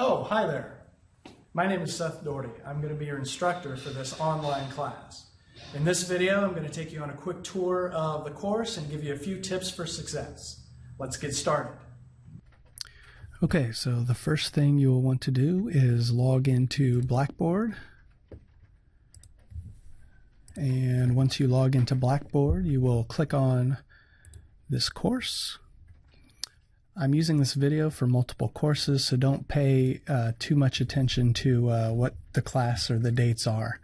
Oh, hi there. My name is Seth Doherty. I'm going to be your instructor for this online class. In this video, I'm going to take you on a quick tour of the course and give you a few tips for success. Let's get started. Okay, so the first thing you will want to do is log into Blackboard. And once you log into Blackboard, you will click on this course. I'm using this video for multiple courses, so don't pay uh, too much attention to uh, what the class or the dates are.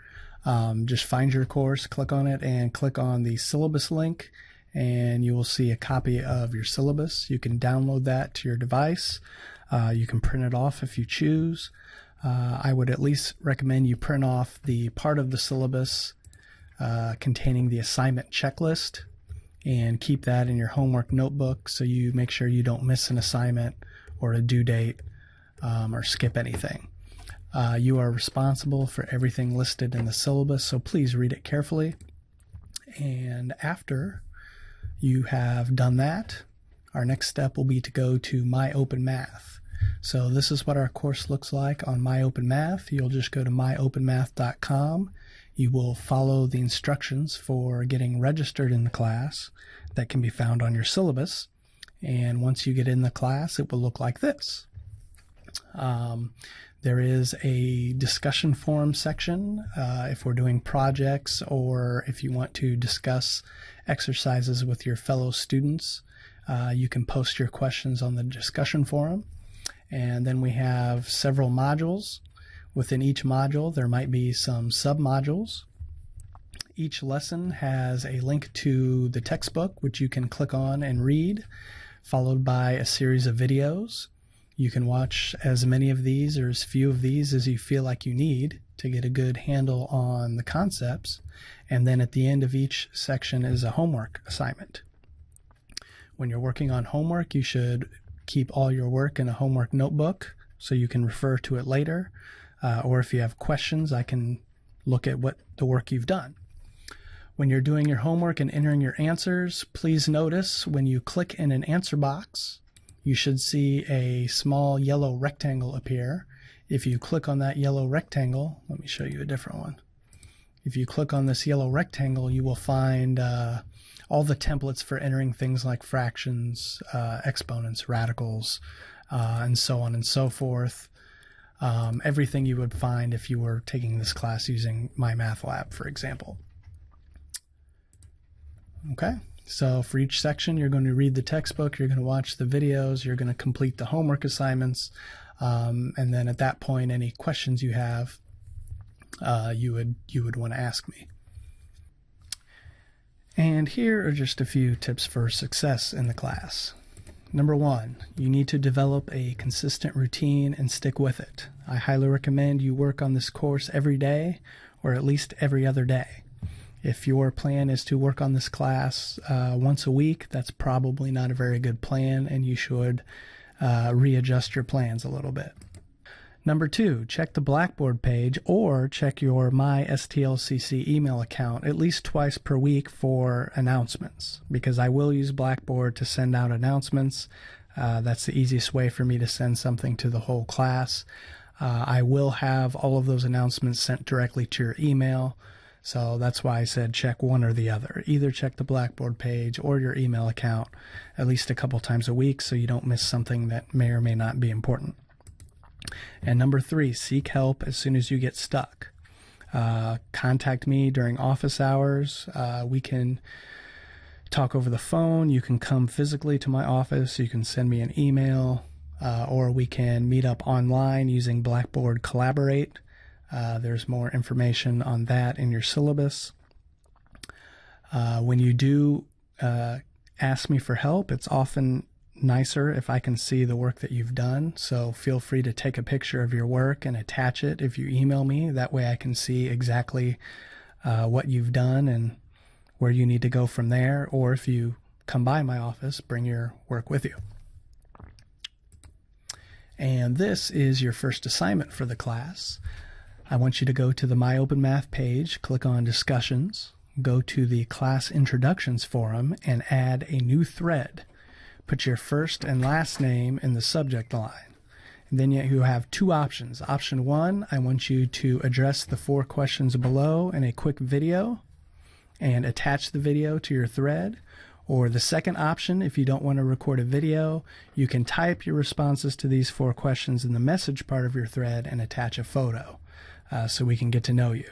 Um, just find your course, click on it, and click on the syllabus link, and you will see a copy of your syllabus. You can download that to your device. Uh, you can print it off if you choose. Uh, I would at least recommend you print off the part of the syllabus uh, containing the assignment checklist and keep that in your homework notebook so you make sure you don't miss an assignment or a due date um, or skip anything. Uh, you are responsible for everything listed in the syllabus, so please read it carefully. And after you have done that, our next step will be to go to My Open Math. So this is what our course looks like on My Open Math. You'll just go to myopenmath.com you will follow the instructions for getting registered in the class that can be found on your syllabus. And once you get in the class, it will look like this. Um, there is a discussion forum section uh, if we're doing projects or if you want to discuss exercises with your fellow students. Uh, you can post your questions on the discussion forum. And then we have several modules Within each module, there might be some submodules. Each lesson has a link to the textbook, which you can click on and read, followed by a series of videos. You can watch as many of these or as few of these as you feel like you need to get a good handle on the concepts. And then at the end of each section is a homework assignment. When you're working on homework, you should keep all your work in a homework notebook so you can refer to it later uh, or if you have questions, I can look at what the work you've done. When you're doing your homework and entering your answers, please notice when you click in an answer box, you should see a small yellow rectangle appear. If you click on that yellow rectangle, let me show you a different one. If you click on this yellow rectangle, you will find uh, all the templates for entering things like fractions, uh, exponents, radicals, uh, and so on and so forth um, everything you would find if you were taking this class using MyMathLab, for example. Okay, so for each section, you're going to read the textbook, you're going to watch the videos, you're going to complete the homework assignments, um, and then at that point, any questions you have, uh, you would you would want to ask me. And here are just a few tips for success in the class. Number one, you need to develop a consistent routine and stick with it. I highly recommend you work on this course every day or at least every other day. If your plan is to work on this class uh, once a week, that's probably not a very good plan and you should uh, readjust your plans a little bit. Number two, check the Blackboard page or check your My STLCC email account at least twice per week for announcements because I will use Blackboard to send out announcements. Uh, that's the easiest way for me to send something to the whole class. Uh, I will have all of those announcements sent directly to your email. So that's why I said check one or the other. Either check the Blackboard page or your email account at least a couple times a week so you don't miss something that may or may not be important. And number three, seek help as soon as you get stuck. Uh, contact me during office hours. Uh, we can talk over the phone. You can come physically to my office. You can send me an email, uh, or we can meet up online using Blackboard Collaborate. Uh, there's more information on that in your syllabus. Uh, when you do uh, ask me for help, it's often nicer if I can see the work that you've done. So feel free to take a picture of your work and attach it if you email me. That way I can see exactly uh, what you've done and where you need to go from there. Or if you come by my office, bring your work with you. And this is your first assignment for the class. I want you to go to the My Open Math page, click on Discussions, go to the Class Introductions forum, and add a new thread put your first and last name in the subject line. Then you have two options. Option one, I want you to address the four questions below in a quick video and attach the video to your thread. Or the second option, if you don't want to record a video, you can type your responses to these four questions in the message part of your thread and attach a photo uh, so we can get to know you.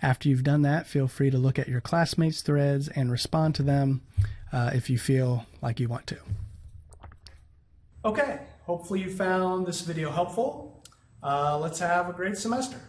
After you've done that, feel free to look at your classmates' threads and respond to them uh, if you feel like you want to. Okay, hopefully you found this video helpful. Uh, let's have a great semester.